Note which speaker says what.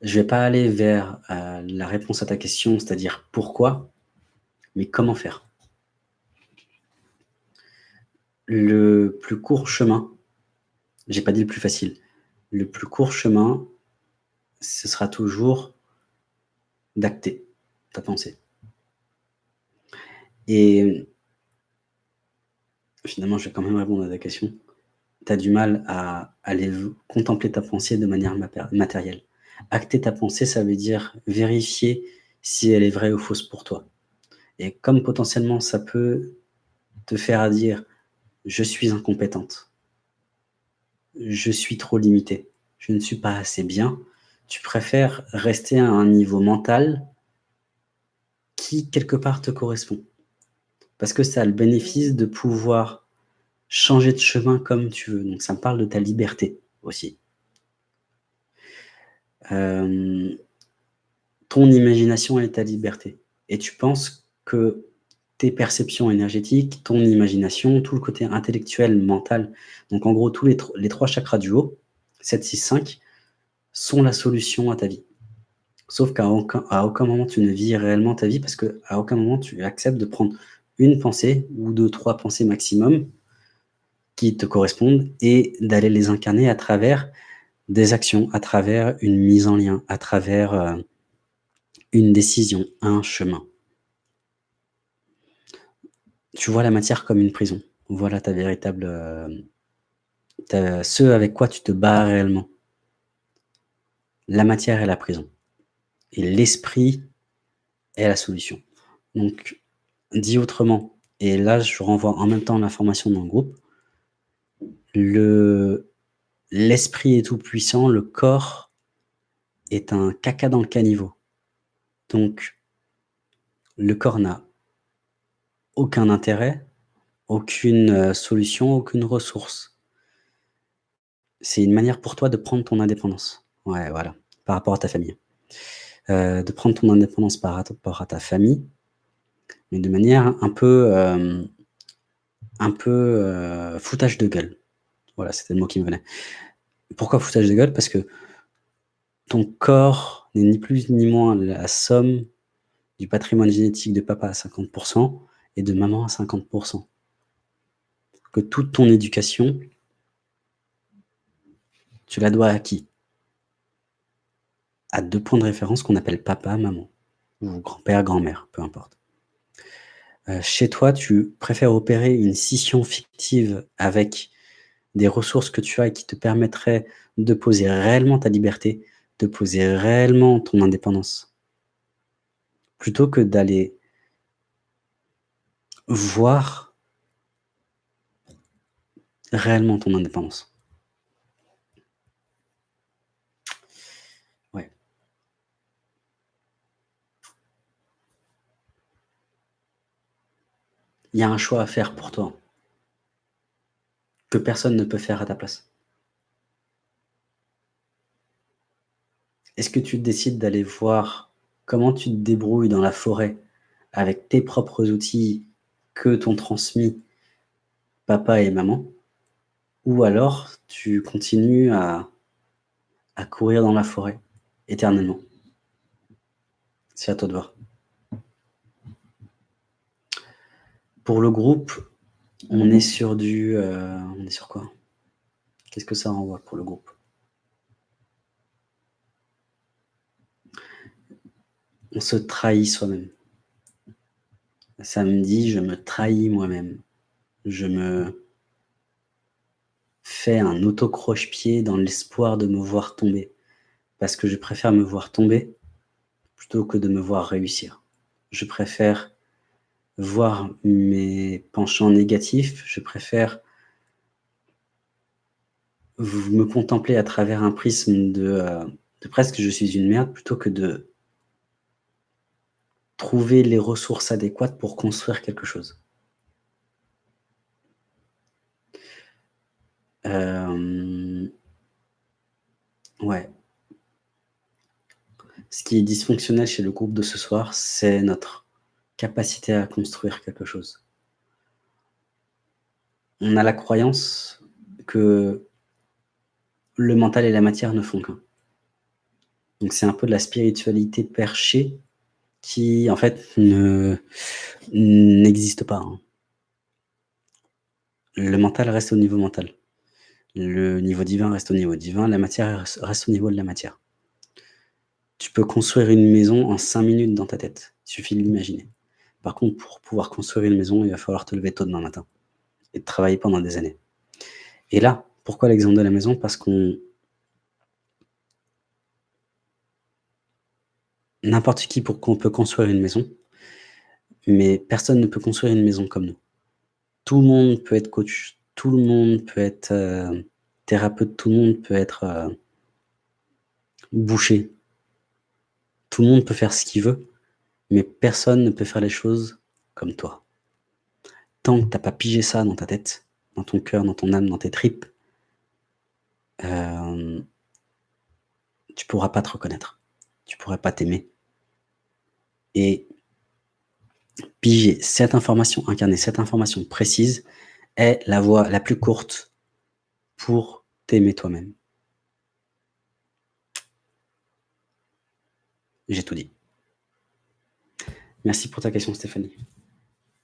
Speaker 1: je vais pas aller vers euh, la réponse à ta question, c'est-à-dire pourquoi, mais comment faire. Le plus court chemin, j'ai pas dit le plus facile, le plus court chemin, ce sera toujours d'acter ta pensée. Et finalement, je vais quand même répondre à ta question. Tu as du mal à aller contempler ta pensée de manière matérielle. Acter ta pensée, ça veut dire vérifier si elle est vraie ou fausse pour toi. Et comme potentiellement ça peut te faire dire « je suis incompétente »,« je suis trop limitée »,« je ne suis pas assez bien », tu préfères rester à un niveau mental qui, quelque part, te correspond. Parce que ça a le bénéfice de pouvoir changer de chemin comme tu veux. Donc ça me parle de ta liberté aussi. Euh, ton imagination est ta liberté. Et tu penses que tes perceptions énergétiques, ton imagination, tout le côté intellectuel, mental, donc en gros tous les, trois chakras du haut, 7, 6, 5, sont la solution à ta vie. Sauf qu'à aucun, aucun moment tu ne vis réellement ta vie parce qu'à aucun moment tu acceptes de prendre une pensée ou deux, trois pensées maximum qui te correspondent et d'aller les incarner à travers des actions, à travers une mise en lien, à travers euh, une décision, un chemin. Tu vois la matière comme une prison. Voilà ta véritable... Euh, ce avec quoi tu te bats réellement. La matière est la prison. Et l'esprit est la solution. Donc, dit autrement, et là je renvoie en même temps l'information dans le groupe, l'esprit est tout puissant, le corps est un caca dans le caniveau. Donc, le corps n'a aucun intérêt, aucune euh, solution, aucune ressource. C'est une manière pour toi de prendre ton indépendance. Ouais, voilà, par rapport à ta famille. Euh, de prendre ton indépendance par rapport à ta famille, mais de manière un peu, euh, un peu foutage de gueule. Voilà, c'était le mot qui me venait. Pourquoi foutage de gueule? Parce que ton corps n'est ni plus ni moins la somme du patrimoine génétique de papa à 50% et de maman à 50%. Que toute ton éducation, tu la dois à qui? À deux points de référence qu'on appelle papa, maman, ou grand-père, grand-mère, peu importe. Euh, chez toi, tu préfères opérer une scission fictive avec des ressources que tu as et qui te permettraient de poser réellement ta liberté, de poser réellement ton indépendance, plutôt que d'aller voir réellement ton indépendance. il y a un choix à faire pour toi que personne ne peut faire à ta place. Est-ce que tu décides d'aller voir comment tu te débrouilles dans la forêt avec tes propres outils que t'ont transmis papa et maman? Ou alors tu continues à, courir dans la forêt éternellement? C'est à toi de voir. Pour le groupe, on est sur du... Euh, on est sur quoi? Qu'est-ce que ça renvoie pour le groupe? On se trahit soi-même. Samedi, je me trahis moi-même. Je me fais un auto-croche-pied dans l'espoir de me voir tomber. Parce que je préfère me voir tomber plutôt que de me voir réussir. Je préfère voir mes penchants négatifs, je préfère me contempler à travers un prisme de, euh, de presque je suis une merde plutôt que de trouver les ressources adéquates pour construire quelque chose. Euh, ouais. Ce qui est dysfonctionnel chez le groupe de ce soir, c'est notre capacité à construire quelque chose. On a la croyance que le mental et la matière ne font qu'un. Donc c'est un peu de la spiritualité perchée qui, en fait, ne n'existe pas, hein. Le mental reste au niveau mental. Le niveau divin reste au niveau divin, la matière reste au niveau de la matière. Tu peux construire une maison en 5 minutes dans ta tête, il suffit de l'imaginer. Par contre, pour pouvoir construire une maison, il va falloir te lever tôt demain matin et travailler pendant des années. Et là, pourquoi l'exemple de la maison? Parce qu'on n'importe qui pour qu'on peut construire une maison, mais personne ne peut construire une maison comme nous. Tout le monde peut être coach, tout le monde peut être, heu, thérapeute, tout le monde peut être, heu boucher. Tout le monde peut faire ce qu'il veut, mais personne ne peut faire les choses comme toi. Tant que tu as pas pigé ça dans ta tête, dans ton cœur, dans ton âme, dans tes tripes hem tu pourras pas te reconnaître. Tu pourrais pas t'aimer. Et piger cette information, incarner cette information précise est la voie la plus courte pour t'aimer toi-même. J'ai tout dit. Merci pour ta question Stéphanie.